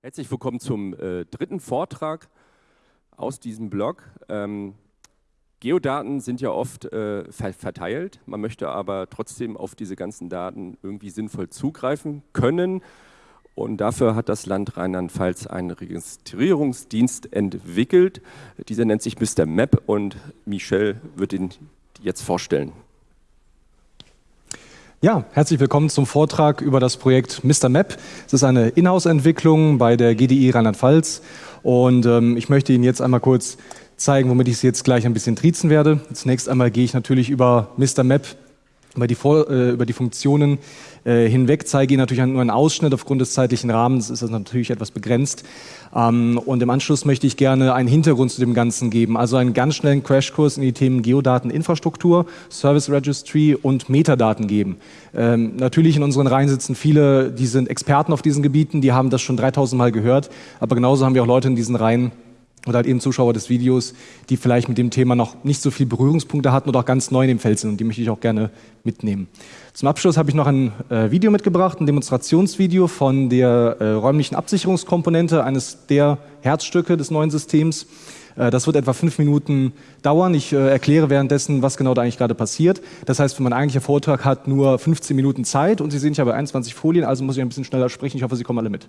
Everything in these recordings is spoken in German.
Herzlich willkommen zum äh, dritten Vortrag aus diesem Blog. Ähm, Geodaten sind ja oft äh, ver verteilt, man möchte aber trotzdem auf diese ganzen Daten irgendwie sinnvoll zugreifen können. Und dafür hat das Land Rheinland-Pfalz einen Registrierungsdienst entwickelt. Dieser nennt sich Mr. Map und Michel wird ihn jetzt vorstellen. Ja, herzlich willkommen zum Vortrag über das Projekt Mr. Map. Es ist eine Inhouse-Entwicklung bei der GDI Rheinland-Pfalz und ähm, ich möchte Ihnen jetzt einmal kurz zeigen, womit ich Sie jetzt gleich ein bisschen triezen werde. Zunächst einmal gehe ich natürlich über Mr. Map, über die, Vor äh, über die Funktionen äh, hinweg, zeige Ihnen natürlich nur einen Ausschnitt. Aufgrund des zeitlichen Rahmens ist das natürlich etwas begrenzt. Ähm, und im Anschluss möchte ich gerne einen Hintergrund zu dem Ganzen geben, also einen ganz schnellen Crashkurs in die Themen Geodateninfrastruktur, Service Registry und Metadaten geben. Ähm, natürlich in unseren Reihen sitzen viele, die sind Experten auf diesen Gebieten, die haben das schon 3000 Mal gehört, aber genauso haben wir auch Leute in diesen Reihen, oder halt eben Zuschauer des Videos, die vielleicht mit dem Thema noch nicht so viele Berührungspunkte hatten oder auch ganz neu in dem Feld sind und die möchte ich auch gerne mitnehmen. Zum Abschluss habe ich noch ein äh, Video mitgebracht, ein Demonstrationsvideo von der äh, räumlichen Absicherungskomponente, eines der Herzstücke des neuen Systems. Äh, das wird etwa fünf Minuten dauern. Ich äh, erkläre währenddessen, was genau da eigentlich gerade passiert. Das heißt, mein eigentlicher Vortrag hat nur 15 Minuten Zeit und Sie sehen, ich habe 21 Folien, also muss ich ein bisschen schneller sprechen. Ich hoffe, Sie kommen alle mit.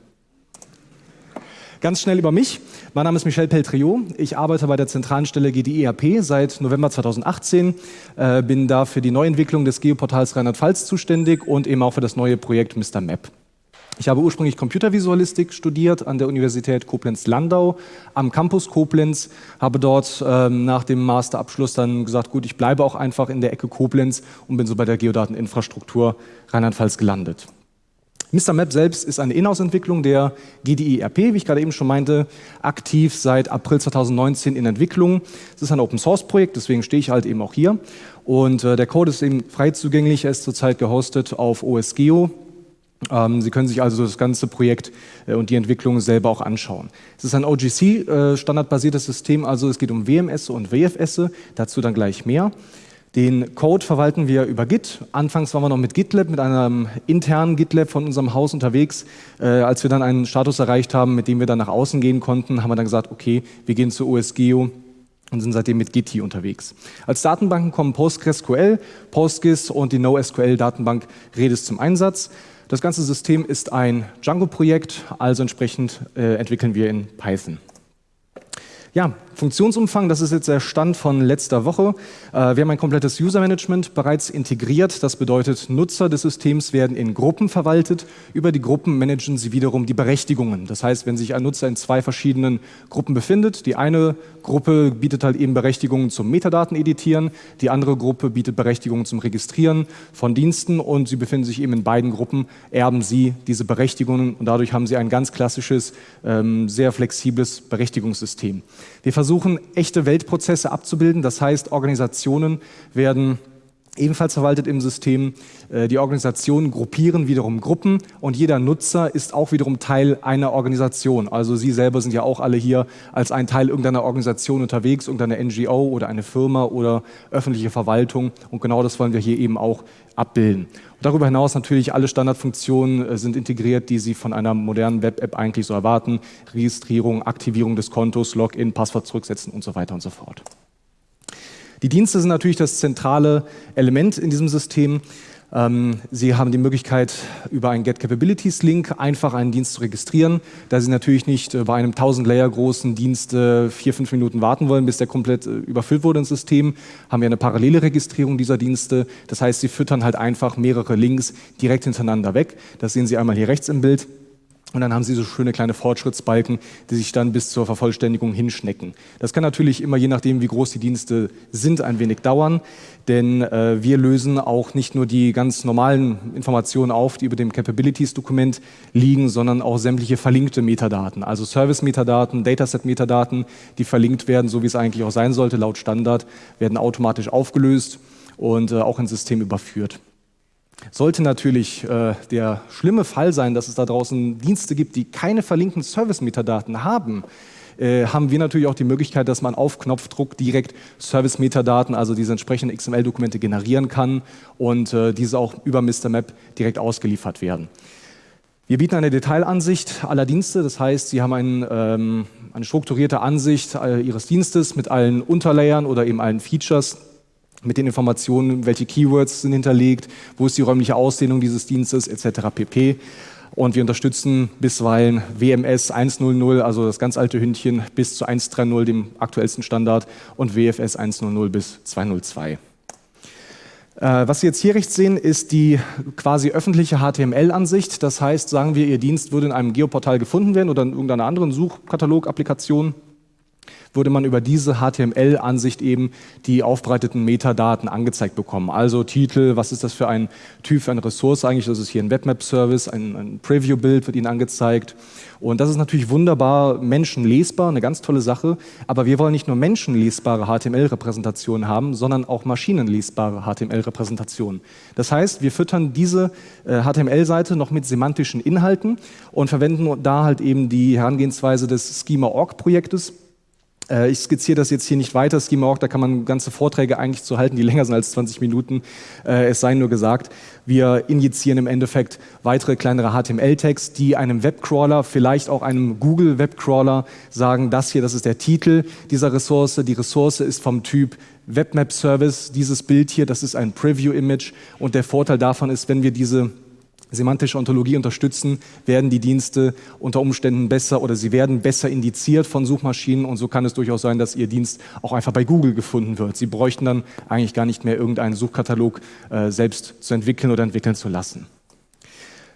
Ganz schnell über mich. Mein Name ist Michel Peltriot. Ich arbeite bei der zentralen Stelle GDERP seit November 2018, äh, bin da für die Neuentwicklung des Geoportals Rheinland-Pfalz zuständig und eben auch für das neue Projekt Mr. Map. Ich habe ursprünglich Computervisualistik studiert an der Universität Koblenz-Landau am Campus Koblenz, habe dort ähm, nach dem Masterabschluss dann gesagt, gut, ich bleibe auch einfach in der Ecke Koblenz und bin so bei der Geodateninfrastruktur Rheinland-Pfalz gelandet. Mr. Map selbst ist eine Inhouse-Entwicklung der GDI-RP, wie ich gerade eben schon meinte, aktiv seit April 2019 in Entwicklung. Es ist ein Open-Source-Projekt, deswegen stehe ich halt eben auch hier. Und äh, der Code ist eben frei zugänglich, er ist zurzeit gehostet auf OSGeo. Ähm, Sie können sich also das ganze Projekt äh, und die Entwicklung selber auch anschauen. Es ist ein OGC-standardbasiertes äh, System, also es geht um WMS und WFS, dazu dann gleich mehr. Den Code verwalten wir über Git. Anfangs waren wir noch mit GitLab, mit einem internen GitLab von unserem Haus unterwegs. Äh, als wir dann einen Status erreicht haben, mit dem wir dann nach außen gehen konnten, haben wir dann gesagt, okay, wir gehen zu OSGeo und sind seitdem mit Git unterwegs. Als Datenbanken kommen PostgreSQL, PostGIS und die NoSQL-Datenbank Redis zum Einsatz. Das ganze System ist ein Django-Projekt, also entsprechend äh, entwickeln wir in Python. Ja, Funktionsumfang, das ist jetzt der Stand von letzter Woche. Äh, wir haben ein komplettes User-Management bereits integriert. Das bedeutet, Nutzer des Systems werden in Gruppen verwaltet. Über die Gruppen managen sie wiederum die Berechtigungen. Das heißt, wenn sich ein Nutzer in zwei verschiedenen Gruppen befindet, die eine Gruppe bietet halt eben Berechtigungen zum Metadaten editieren, die andere Gruppe bietet Berechtigungen zum Registrieren von Diensten und sie befinden sich eben in beiden Gruppen, erben sie diese Berechtigungen und dadurch haben sie ein ganz klassisches, ähm, sehr flexibles Berechtigungssystem. Wir versuchen, echte Weltprozesse abzubilden. Das heißt, Organisationen werden ebenfalls verwaltet im System. Äh, die Organisationen gruppieren wiederum Gruppen und jeder Nutzer ist auch wiederum Teil einer Organisation. Also Sie selber sind ja auch alle hier als ein Teil irgendeiner Organisation unterwegs, irgendeiner NGO oder eine Firma oder öffentliche Verwaltung und genau das wollen wir hier eben auch abbilden. Und darüber hinaus natürlich alle Standardfunktionen äh, sind integriert, die Sie von einer modernen Web-App eigentlich so erwarten. Registrierung, Aktivierung des Kontos, Login, Passwort zurücksetzen und so weiter und so fort. Die Dienste sind natürlich das zentrale Element in diesem System. Ähm, Sie haben die Möglichkeit, über einen Get Capabilities Link einfach einen Dienst zu registrieren. Da Sie natürlich nicht äh, bei einem 1000 Layer großen Dienst äh, vier, fünf Minuten warten wollen, bis der komplett äh, überfüllt wurde ins System, haben wir eine parallele Registrierung dieser Dienste. Das heißt, Sie füttern halt einfach mehrere Links direkt hintereinander weg. Das sehen Sie einmal hier rechts im Bild. Und dann haben Sie so schöne kleine Fortschrittsbalken, die sich dann bis zur Vervollständigung hinschnecken. Das kann natürlich immer, je nachdem, wie groß die Dienste sind, ein wenig dauern, denn äh, wir lösen auch nicht nur die ganz normalen Informationen auf, die über dem Capabilities-Dokument liegen, sondern auch sämtliche verlinkte Metadaten, also Service-Metadaten, Dataset-Metadaten, die verlinkt werden, so wie es eigentlich auch sein sollte, laut Standard, werden automatisch aufgelöst und äh, auch ins System überführt. Sollte natürlich äh, der schlimme Fall sein, dass es da draußen Dienste gibt, die keine verlinkten Service-Metadaten haben, äh, haben wir natürlich auch die Möglichkeit, dass man auf Knopfdruck direkt Service-Metadaten, also diese entsprechenden XML-Dokumente generieren kann und äh, diese auch über Mr. Map direkt ausgeliefert werden. Wir bieten eine Detailansicht aller Dienste, das heißt, Sie haben ein, ähm, eine strukturierte Ansicht äh, Ihres Dienstes mit allen Unterlayern oder eben allen Features, mit den Informationen, welche Keywords sind hinterlegt, wo ist die räumliche Ausdehnung dieses Dienstes etc. pp. Und wir unterstützen bisweilen WMS 1.0.0, also das ganz alte Hündchen, bis zu 1.3.0, dem aktuellsten Standard, und WFS 1.0.0 bis 2.0.2. Äh, was Sie jetzt hier rechts sehen, ist die quasi öffentliche HTML-Ansicht. Das heißt, sagen wir, Ihr Dienst würde in einem Geoportal gefunden werden oder in irgendeiner anderen Suchkatalog-Applikation würde man über diese HTML-Ansicht eben die aufbereiteten Metadaten angezeigt bekommen. Also Titel, was ist das für ein Typ, für eine Ressource eigentlich? Das ist hier ein Webmap-Service, ein, ein Preview-Bild wird Ihnen angezeigt. Und das ist natürlich wunderbar menschenlesbar, eine ganz tolle Sache. Aber wir wollen nicht nur menschenlesbare HTML-Repräsentationen haben, sondern auch maschinenlesbare HTML-Repräsentationen. Das heißt, wir füttern diese äh, HTML-Seite noch mit semantischen Inhalten und verwenden da halt eben die Herangehensweise des Schema-Org-Projektes äh, ich skizziere das jetzt hier nicht weiter, Schema.org, da kann man ganze Vorträge eigentlich zu halten, die länger sind als 20 Minuten. Äh, es sei nur gesagt, wir injizieren im Endeffekt weitere kleinere HTML-Tags, die einem Webcrawler, vielleicht auch einem Google-Webcrawler sagen, das hier, das ist der Titel dieser Ressource. Die Ressource ist vom Typ Webmap-Service. Dieses Bild hier, das ist ein Preview-Image. Und der Vorteil davon ist, wenn wir diese semantische Ontologie unterstützen, werden die Dienste unter Umständen besser oder sie werden besser indiziert von Suchmaschinen und so kann es durchaus sein, dass Ihr Dienst auch einfach bei Google gefunden wird. Sie bräuchten dann eigentlich gar nicht mehr irgendeinen Suchkatalog äh, selbst zu entwickeln oder entwickeln zu lassen.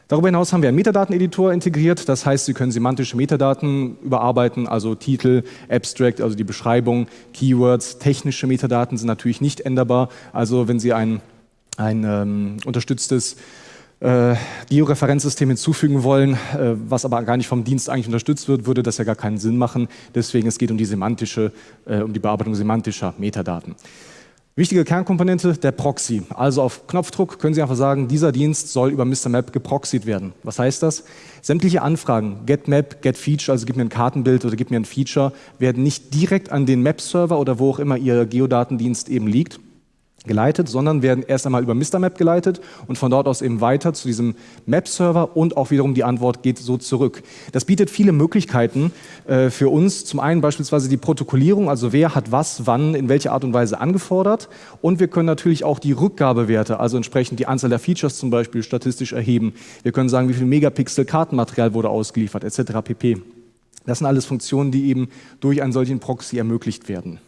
Darüber hinaus haben wir einen Metadateneditor integriert, das heißt, Sie können semantische Metadaten überarbeiten, also Titel, Abstract, also die Beschreibung, Keywords, technische Metadaten sind natürlich nicht änderbar. Also wenn Sie ein, ein ähm, unterstütztes äh, Georeferenzsystem hinzufügen wollen, äh, was aber gar nicht vom Dienst eigentlich unterstützt wird, würde das ja gar keinen Sinn machen. Deswegen es geht um die semantische, äh, um die Bearbeitung semantischer Metadaten. Wichtige Kernkomponente, der Proxy. Also auf Knopfdruck können Sie einfach sagen, dieser Dienst soll über Mr. Map geproxied werden. Was heißt das? Sämtliche Anfragen, get Map, get Feature, also gib mir ein Kartenbild oder gib mir ein Feature, werden nicht direkt an den Map-Server oder wo auch immer Ihr Geodatendienst eben liegt, geleitet, sondern werden erst einmal über Mr. Map geleitet und von dort aus eben weiter zu diesem Map-Server und auch wiederum die Antwort geht so zurück. Das bietet viele Möglichkeiten äh, für uns. Zum einen beispielsweise die Protokollierung, also wer hat was, wann, in welcher Art und Weise angefordert und wir können natürlich auch die Rückgabewerte, also entsprechend die Anzahl der Features zum Beispiel statistisch erheben. Wir können sagen, wie viel Megapixel Kartenmaterial wurde ausgeliefert etc. pp. Das sind alles Funktionen, die eben durch einen solchen Proxy ermöglicht werden.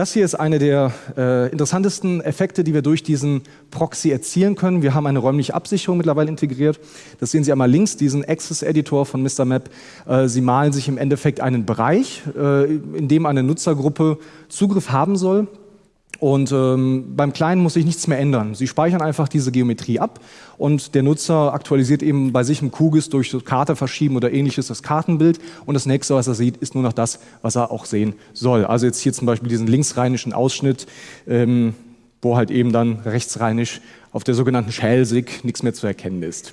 Das hier ist eine der äh, interessantesten Effekte, die wir durch diesen Proxy erzielen können. Wir haben eine räumliche Absicherung mittlerweile integriert. Das sehen Sie einmal links, diesen Access-Editor von Mr. Map. Äh, Sie malen sich im Endeffekt einen Bereich, äh, in dem eine Nutzergruppe Zugriff haben soll. Und ähm, beim Kleinen muss sich nichts mehr ändern. Sie speichern einfach diese Geometrie ab und der Nutzer aktualisiert eben bei sich im QGIS durch Karte verschieben oder ähnliches das Kartenbild und das nächste, was er sieht, ist nur noch das, was er auch sehen soll. Also jetzt hier zum Beispiel diesen linksrheinischen Ausschnitt, ähm, wo halt eben dann rechtsrheinisch auf der sogenannten Schelsig nichts mehr zu erkennen ist.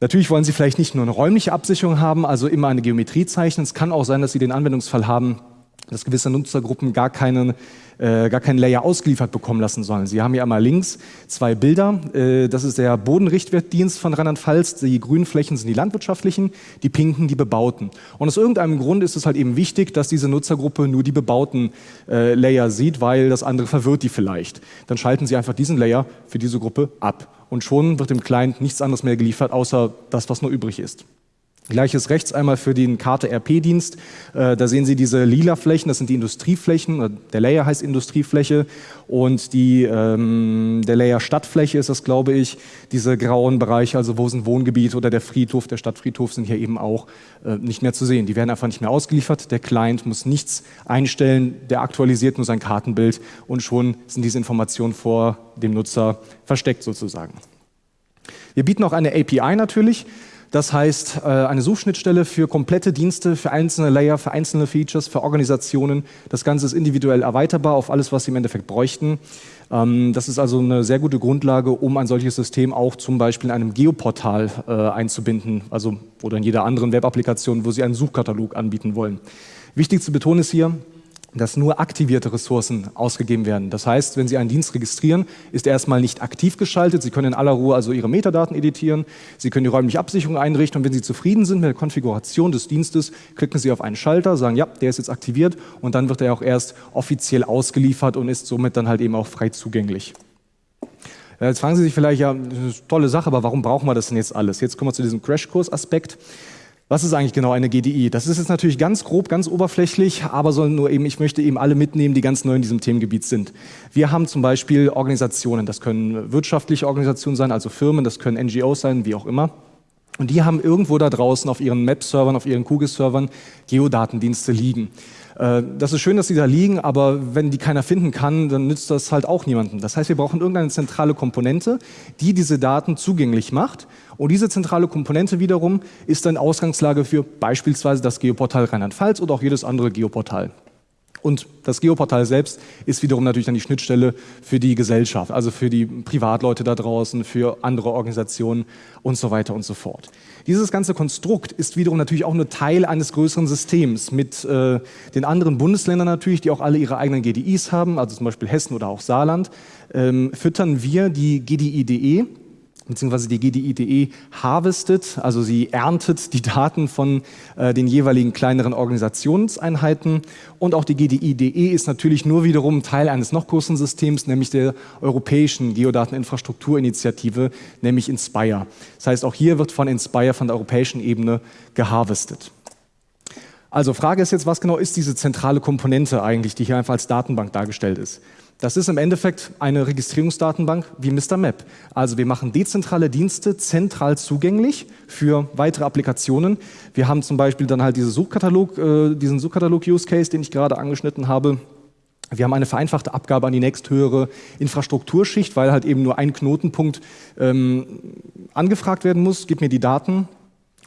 Natürlich wollen Sie vielleicht nicht nur eine räumliche Absicherung haben, also immer eine Geometrie zeichnen. Es kann auch sein, dass Sie den Anwendungsfall haben, dass gewisse Nutzergruppen gar keinen, äh, gar keinen Layer ausgeliefert bekommen lassen sollen. Sie haben hier einmal links zwei Bilder. Äh, das ist der Bodenrichtwertdienst von Rheinland-Pfalz. Die grünen Flächen sind die landwirtschaftlichen, die pinken die bebauten. Und aus irgendeinem Grund ist es halt eben wichtig, dass diese Nutzergruppe nur die bebauten äh, Layer sieht, weil das andere verwirrt die vielleicht. Dann schalten Sie einfach diesen Layer für diese Gruppe ab. Und schon wird dem Client nichts anderes mehr geliefert, außer das, was nur übrig ist. Gleiches rechts einmal für den Karte RP-Dienst. Äh, da sehen Sie diese lila Flächen, das sind die Industrieflächen. Der Layer heißt Industriefläche und die, ähm, der Layer Stadtfläche ist das, glaube ich. Diese grauen Bereiche, also wo sind Wohngebiete oder der Friedhof, der Stadtfriedhof sind hier eben auch äh, nicht mehr zu sehen. Die werden einfach nicht mehr ausgeliefert. Der Client muss nichts einstellen, der aktualisiert nur sein Kartenbild und schon sind diese Informationen vor dem Nutzer versteckt sozusagen. Wir bieten auch eine API natürlich. Das heißt, äh, eine Suchschnittstelle für komplette Dienste, für einzelne Layer, für einzelne Features, für Organisationen. Das Ganze ist individuell erweiterbar auf alles, was Sie im Endeffekt bräuchten. Ähm, das ist also eine sehr gute Grundlage, um ein solches System auch zum Beispiel in einem Geoportal äh, einzubinden, also oder in jeder anderen Web-Applikation, wo Sie einen Suchkatalog anbieten wollen. Wichtig zu betonen ist hier, dass nur aktivierte Ressourcen ausgegeben werden. Das heißt, wenn Sie einen Dienst registrieren, ist er erstmal nicht aktiv geschaltet. Sie können in aller Ruhe also Ihre Metadaten editieren. Sie können die räumliche Absicherung einrichten. Und wenn Sie zufrieden sind mit der Konfiguration des Dienstes, klicken Sie auf einen Schalter, sagen, ja, der ist jetzt aktiviert. Und dann wird er auch erst offiziell ausgeliefert und ist somit dann halt eben auch frei zugänglich. Jetzt fragen Sie sich vielleicht, ja, das ist eine tolle Sache, aber warum brauchen wir das denn jetzt alles? Jetzt kommen wir zu diesem Crashkurs-Aspekt. Was ist eigentlich genau eine GDI? Das ist jetzt natürlich ganz grob, ganz oberflächlich, aber soll nur eben, ich möchte eben alle mitnehmen, die ganz neu in diesem Themengebiet sind. Wir haben zum Beispiel Organisationen, das können wirtschaftliche Organisationen sein, also Firmen, das können NGOs sein, wie auch immer. Und die haben irgendwo da draußen auf ihren Map-Servern, auf ihren QGIS-Servern Geodatendienste liegen. Äh, das ist schön, dass sie da liegen, aber wenn die keiner finden kann, dann nützt das halt auch niemandem. Das heißt, wir brauchen irgendeine zentrale Komponente, die diese Daten zugänglich macht. Und diese zentrale Komponente wiederum ist dann Ausgangslage für beispielsweise das Geoportal Rheinland-Pfalz oder auch jedes andere Geoportal. Und das Geoportal selbst ist wiederum natürlich dann die Schnittstelle für die Gesellschaft, also für die Privatleute da draußen, für andere Organisationen und so weiter und so fort. Dieses ganze Konstrukt ist wiederum natürlich auch nur Teil eines größeren Systems mit äh, den anderen Bundesländern natürlich, die auch alle ihre eigenen GDIs haben, also zum Beispiel Hessen oder auch Saarland, ähm, füttern wir die GDI.de beziehungsweise die GDI.de harvestet, also sie erntet die Daten von äh, den jeweiligen kleineren Organisationseinheiten und auch die GDI.de ist natürlich nur wiederum Teil eines noch größeren Systems, nämlich der europäischen Geodateninfrastrukturinitiative, nämlich Inspire. Das heißt, auch hier wird von Inspire von der europäischen Ebene geharvestet. Also Frage ist jetzt, was genau ist diese zentrale Komponente eigentlich, die hier einfach als Datenbank dargestellt ist? Das ist im Endeffekt eine Registrierungsdatenbank wie Mr. Map. Also wir machen dezentrale Dienste zentral zugänglich für weitere Applikationen. Wir haben zum Beispiel dann halt diese Suchkatalog, äh, diesen Suchkatalog-Use-Case, den ich gerade angeschnitten habe. Wir haben eine vereinfachte Abgabe an die nächsthöhere Infrastrukturschicht, weil halt eben nur ein Knotenpunkt ähm, angefragt werden muss. Gib mir die Daten,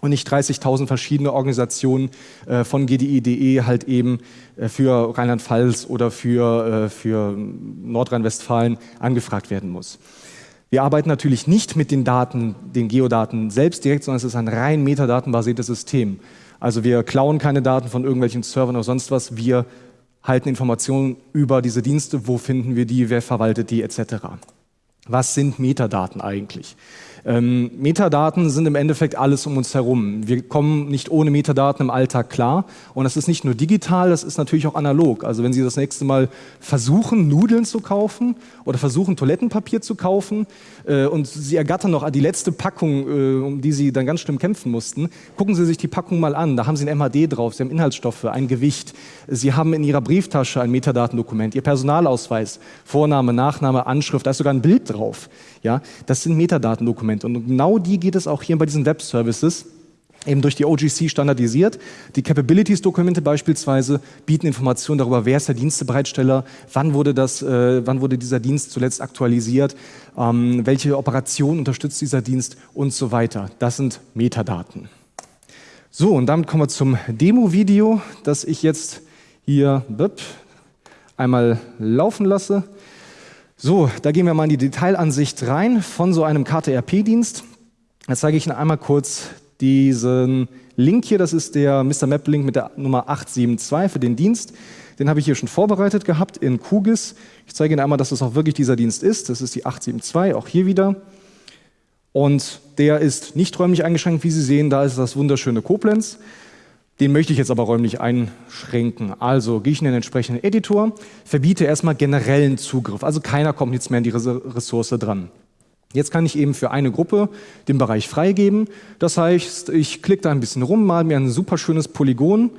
und nicht 30.000 verschiedene Organisationen äh, von GDI.de halt eben äh, für Rheinland-Pfalz oder für, äh, für Nordrhein-Westfalen angefragt werden muss. Wir arbeiten natürlich nicht mit den Daten, den Geodaten selbst direkt, sondern es ist ein rein metadatenbasiertes System. Also wir klauen keine Daten von irgendwelchen Servern oder sonst was, wir halten Informationen über diese Dienste, wo finden wir die, wer verwaltet die etc. Was sind Metadaten eigentlich? Ähm, Metadaten sind im Endeffekt alles um uns herum. Wir kommen nicht ohne Metadaten im Alltag klar. Und das ist nicht nur digital, das ist natürlich auch analog. Also wenn Sie das nächste Mal versuchen, Nudeln zu kaufen oder versuchen, Toilettenpapier zu kaufen äh, und Sie ergattern noch die letzte Packung, äh, um die Sie dann ganz schlimm kämpfen mussten, gucken Sie sich die Packung mal an. Da haben Sie ein MHD drauf, Sie haben Inhaltsstoffe, ein Gewicht. Sie haben in Ihrer Brieftasche ein Metadatendokument, Ihr Personalausweis, Vorname, Nachname, Anschrift, da ist sogar ein Bild drauf. Ja, das sind Metadatendokumente und genau die geht es auch hier bei diesen Web-Services eben durch die OGC standardisiert. Die Capabilities-Dokumente beispielsweise bieten Informationen darüber, wer ist der Dienstebereitsteller, wann wurde, das, äh, wann wurde dieser Dienst zuletzt aktualisiert, ähm, welche Operation unterstützt dieser Dienst und so weiter. Das sind Metadaten. So, und damit kommen wir zum Demo-Video, das ich jetzt hier einmal laufen lasse. So, da gehen wir mal in die Detailansicht rein von so einem KTRP-Dienst. Jetzt zeige ich Ihnen einmal kurz diesen Link hier. Das ist der Mr. Map-Link mit der Nummer 872 für den Dienst. Den habe ich hier schon vorbereitet gehabt in QGIS. Ich zeige Ihnen einmal, dass das auch wirklich dieser Dienst ist. Das ist die 872, auch hier wieder. Und der ist nicht räumlich eingeschränkt, wie Sie sehen. Da ist das wunderschöne Koblenz. Den möchte ich jetzt aber räumlich einschränken. Also gehe ich in den entsprechenden Editor, verbiete erstmal generellen Zugriff. Also keiner kommt jetzt mehr an die Ressource dran. Jetzt kann ich eben für eine Gruppe den Bereich freigeben. Das heißt, ich klicke da ein bisschen rum, mal mir ein super schönes Polygon,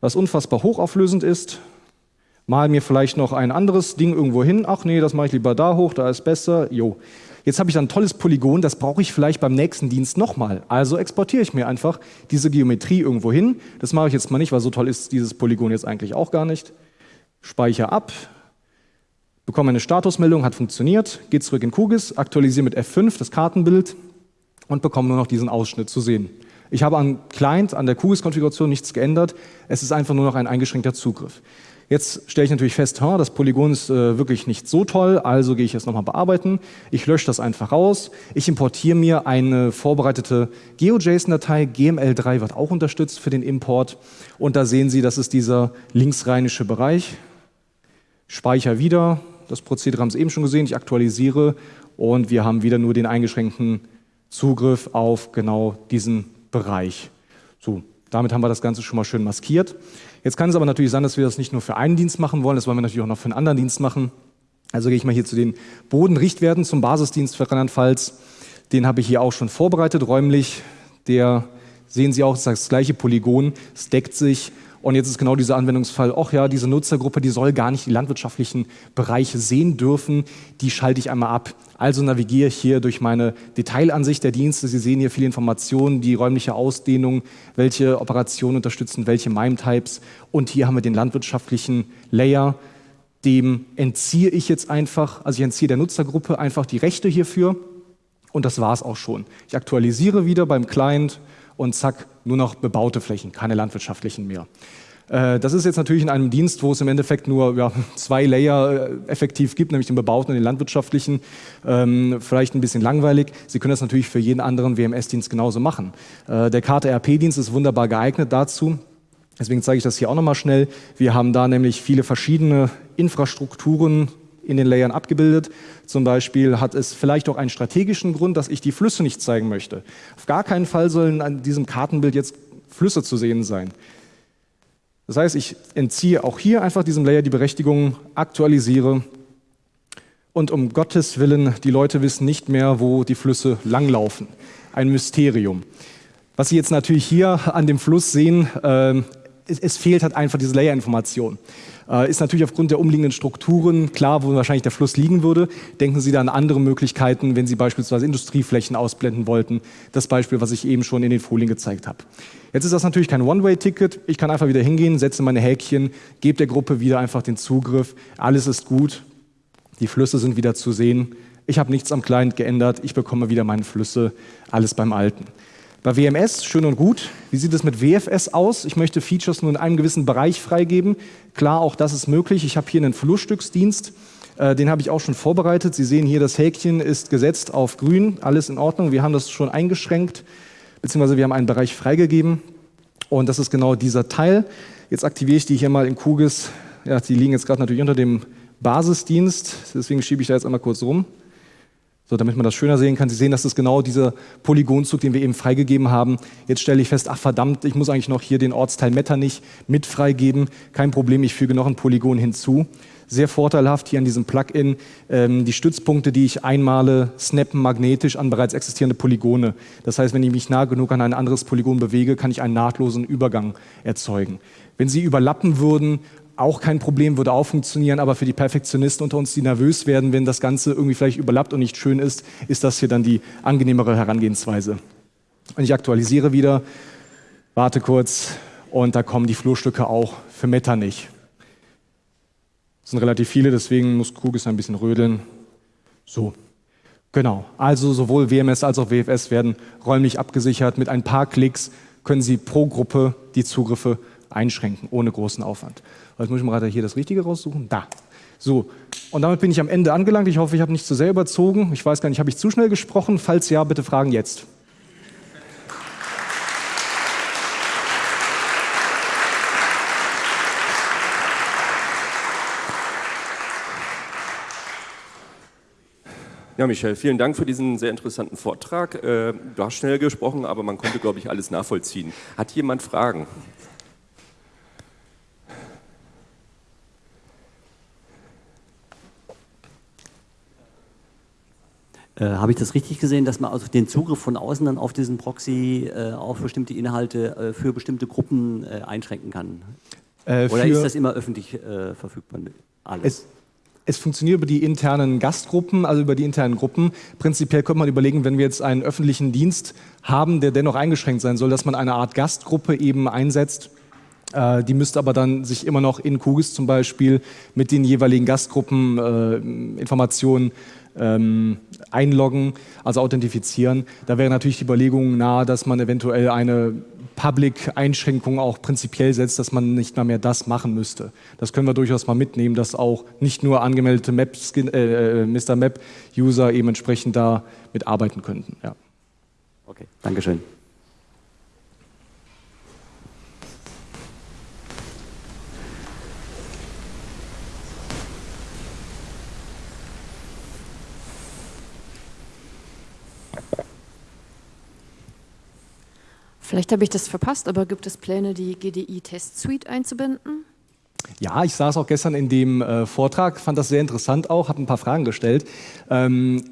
was unfassbar hochauflösend ist, mal mir vielleicht noch ein anderes Ding irgendwo hin. Ach nee, das mache ich lieber da hoch, da ist besser. Jo. Jetzt habe ich ein tolles Polygon, das brauche ich vielleicht beim nächsten Dienst nochmal. Also exportiere ich mir einfach diese Geometrie irgendwo hin. Das mache ich jetzt mal nicht, weil so toll ist dieses Polygon jetzt eigentlich auch gar nicht. Speichere ab, bekomme eine Statusmeldung, hat funktioniert, gehe zurück in QGIS, aktualisiere mit F5 das Kartenbild und bekomme nur noch diesen Ausschnitt zu sehen. Ich habe am Client, an der QGIS-Konfiguration nichts geändert. Es ist einfach nur noch ein eingeschränkter Zugriff. Jetzt stelle ich natürlich fest, das Polygon ist äh, wirklich nicht so toll, also gehe ich es nochmal bearbeiten. Ich lösche das einfach raus. Ich importiere mir eine vorbereitete GeoJSON-Datei. GML3 wird auch unterstützt für den Import. Und da sehen Sie, das ist dieser linksrheinische Bereich. Speicher wieder. Das Prozedere haben Sie eben schon gesehen. Ich aktualisiere und wir haben wieder nur den eingeschränkten Zugriff auf genau diesen Bereich. So, damit haben wir das Ganze schon mal schön maskiert. Jetzt kann es aber natürlich sein, dass wir das nicht nur für einen Dienst machen wollen, das wollen wir natürlich auch noch für einen anderen Dienst machen. Also gehe ich mal hier zu den Bodenrichtwerten zum Basisdienst für Rheinland-Pfalz. Den habe ich hier auch schon vorbereitet räumlich. Der sehen Sie auch, ist das gleiche Polygon, es deckt sich und jetzt ist genau dieser Anwendungsfall, ach ja, diese Nutzergruppe, die soll gar nicht die landwirtschaftlichen Bereiche sehen dürfen, die schalte ich einmal ab. Also navigiere ich hier durch meine Detailansicht der Dienste. Sie sehen hier viele Informationen, die räumliche Ausdehnung, welche Operationen unterstützen, welche MIME-Types. Und hier haben wir den landwirtschaftlichen Layer. Dem entziehe ich jetzt einfach, also ich entziehe der Nutzergruppe einfach die Rechte hierfür. Und das war es auch schon. Ich aktualisiere wieder beim Client und zack, nur noch bebaute Flächen, keine landwirtschaftlichen mehr. Äh, das ist jetzt natürlich in einem Dienst, wo es im Endeffekt nur ja, zwei Layer äh, effektiv gibt, nämlich den bebauten und den landwirtschaftlichen. Ähm, vielleicht ein bisschen langweilig. Sie können das natürlich für jeden anderen WMS-Dienst genauso machen. Äh, der KTRP-Dienst ist wunderbar geeignet dazu. Deswegen zeige ich das hier auch nochmal schnell. Wir haben da nämlich viele verschiedene Infrastrukturen in den Layern abgebildet. Zum Beispiel hat es vielleicht auch einen strategischen Grund, dass ich die Flüsse nicht zeigen möchte. Auf gar keinen Fall sollen an diesem Kartenbild jetzt Flüsse zu sehen sein. Das heißt, ich entziehe auch hier einfach diesem Layer die Berechtigung, aktualisiere und um Gottes Willen, die Leute wissen nicht mehr, wo die Flüsse langlaufen. Ein Mysterium. Was Sie jetzt natürlich hier an dem Fluss sehen, äh, es, es, fehlt halt einfach diese Layerinformation. Äh, ist natürlich aufgrund der umliegenden Strukturen klar, wo wahrscheinlich der Fluss liegen würde. Denken Sie da an andere Möglichkeiten, wenn Sie beispielsweise Industrieflächen ausblenden wollten. Das Beispiel, was ich eben schon in den Folien gezeigt habe. Jetzt ist das natürlich kein One-Way-Ticket. Ich kann einfach wieder hingehen, setze meine Häkchen, gebe der Gruppe wieder einfach den Zugriff. Alles ist gut. Die Flüsse sind wieder zu sehen. Ich habe nichts am Client geändert. Ich bekomme wieder meine Flüsse. Alles beim Alten. Bei WMS, schön und gut. Wie sieht es mit WFS aus? Ich möchte Features nur in einem gewissen Bereich freigeben. Klar, auch das ist möglich. Ich habe hier einen Flussstücksdienst. Äh, den habe ich auch schon vorbereitet. Sie sehen hier, das Häkchen ist gesetzt auf grün. Alles in Ordnung. Wir haben das schon eingeschränkt, beziehungsweise wir haben einen Bereich freigegeben. Und das ist genau dieser Teil. Jetzt aktiviere ich die hier mal in QGIS. Ja, die liegen jetzt gerade natürlich unter dem Basisdienst. Deswegen schiebe ich da jetzt einmal kurz rum. So, damit man das schöner sehen kann. Sie sehen, das ist genau dieser Polygonzug, den wir eben freigegeben haben. Jetzt stelle ich fest, ach verdammt, ich muss eigentlich noch hier den Ortsteil Metternich mit freigeben. Kein Problem, ich füge noch ein Polygon hinzu. Sehr vorteilhaft hier an diesem Plugin ähm, die Stützpunkte, die ich einmale, snappen magnetisch an bereits existierende Polygone. Das heißt, wenn ich mich nah genug an ein anderes Polygon bewege, kann ich einen nahtlosen Übergang erzeugen. Wenn sie überlappen würden, auch kein Problem, würde auch funktionieren, aber für die Perfektionisten unter uns, die nervös werden, wenn das Ganze irgendwie vielleicht überlappt und nicht schön ist, ist das hier dann die angenehmere Herangehensweise. Und ich aktualisiere wieder, warte kurz und da kommen die Flurstücke auch für Meta nicht. Das sind relativ viele, deswegen muss Kugis ein bisschen rödeln. So, genau. Also sowohl WMS als auch WFS werden räumlich abgesichert. Mit ein paar Klicks können Sie pro Gruppe die Zugriffe einschränken, ohne großen Aufwand. Jetzt muss ich mal gerade hier das Richtige raussuchen. Da. So, und damit bin ich am Ende angelangt. Ich hoffe, ich habe nicht zu sehr überzogen. Ich weiß gar nicht, habe ich zu schnell gesprochen? Falls ja, bitte fragen jetzt. Ja, Michel, vielen Dank für diesen sehr interessanten Vortrag. Äh, du hast schnell gesprochen, aber man konnte, glaube ich, alles nachvollziehen. Hat jemand Fragen? Äh, Habe ich das richtig gesehen, dass man also den Zugriff von außen dann auf diesen Proxy äh, auf bestimmte Inhalte äh, für bestimmte Gruppen äh, einschränken kann? Äh, Oder ist das immer öffentlich verfügbar? Alles? Es, es funktioniert über die internen Gastgruppen, also über die internen Gruppen. Prinzipiell könnte man überlegen, wenn wir jetzt einen öffentlichen Dienst haben, der dennoch eingeschränkt sein soll, dass man eine Art Gastgruppe eben einsetzt. Die müsste aber dann sich immer noch in QGIS zum Beispiel mit den jeweiligen Gastgruppen Informationen ähm, einloggen, also authentifizieren. Da wäre natürlich die Überlegung nahe, dass man eventuell eine Public-Einschränkungen auch prinzipiell setzt, dass man nicht mal mehr das machen müsste. Das können wir durchaus mal mitnehmen, dass auch nicht nur angemeldete Map äh, Mr. Map-User eben entsprechend da mitarbeiten könnten. Ja. Okay, Dankeschön. Vielleicht habe ich das verpasst, aber gibt es Pläne, die GDI-Test-Suite einzubinden? Ja, ich saß auch gestern in dem äh, Vortrag, fand das sehr interessant auch, habe ein paar Fragen gestellt. Ähm,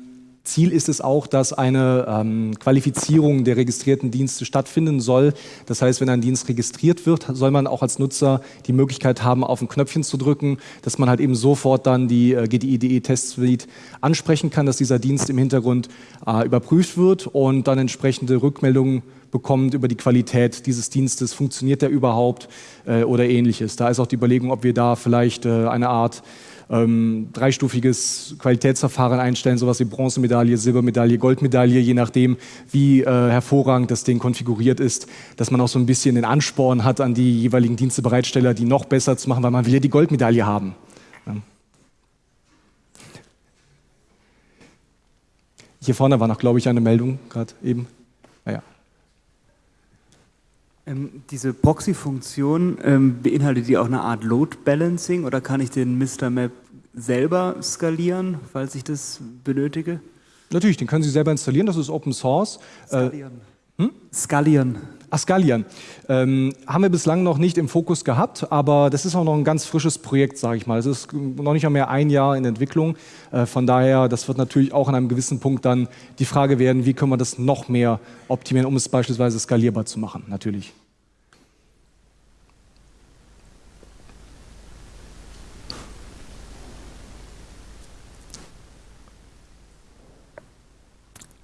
Ziel ist es auch, dass eine ähm, Qualifizierung der registrierten Dienste stattfinden soll. Das heißt, wenn ein Dienst registriert wird, soll man auch als Nutzer die Möglichkeit haben, auf ein Knöpfchen zu drücken, dass man halt eben sofort dann die äh, GDI.de Test Suite ansprechen kann, dass dieser Dienst im Hintergrund äh, überprüft wird und dann entsprechende Rückmeldungen bekommt über die Qualität dieses Dienstes, funktioniert der überhaupt äh, oder ähnliches. Da ist auch die Überlegung, ob wir da vielleicht äh, eine Art ähm, dreistufiges Qualitätsverfahren einstellen, sowas wie Bronzemedaille, Silbermedaille, Goldmedaille, je nachdem, wie äh, hervorragend das Ding konfiguriert ist, dass man auch so ein bisschen den Ansporn hat an die jeweiligen Dienstebereitsteller, die noch besser zu machen, weil man will ja die Goldmedaille haben. Ja. Hier vorne war noch, glaube ich, eine Meldung gerade eben. Ähm, diese Proxy-Funktion, ähm, beinhaltet die auch eine Art Load Balancing oder kann ich den Mr. Map selber skalieren, falls ich das benötige? Natürlich, den können Sie selber installieren, das ist Open Source. Äh, skalieren. Äh, hm? Skalieren. Ach, skalieren. Ähm, haben wir bislang noch nicht im Fokus gehabt, aber das ist auch noch ein ganz frisches Projekt, sage ich mal. Es ist noch nicht mehr ein Jahr in Entwicklung. Äh, von daher, das wird natürlich auch an einem gewissen Punkt dann die Frage werden, wie können wir das noch mehr optimieren, um es beispielsweise skalierbar zu machen, natürlich.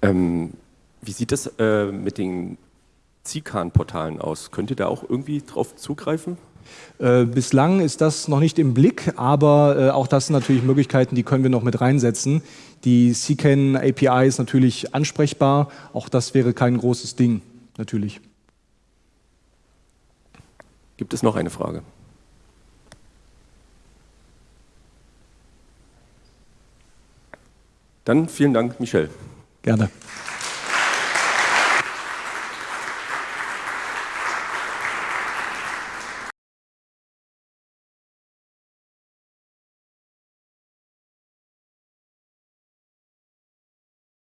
Ähm, wie sieht das äh, mit den CICAN-Portalen aus? Könnt ihr da auch irgendwie drauf zugreifen? Äh, bislang ist das noch nicht im Blick, aber äh, auch das sind natürlich Möglichkeiten, die können wir noch mit reinsetzen. Die CCAN API ist natürlich ansprechbar, auch das wäre kein großes Ding, natürlich. Gibt es noch eine Frage? Dann vielen Dank, Michel. Gerne.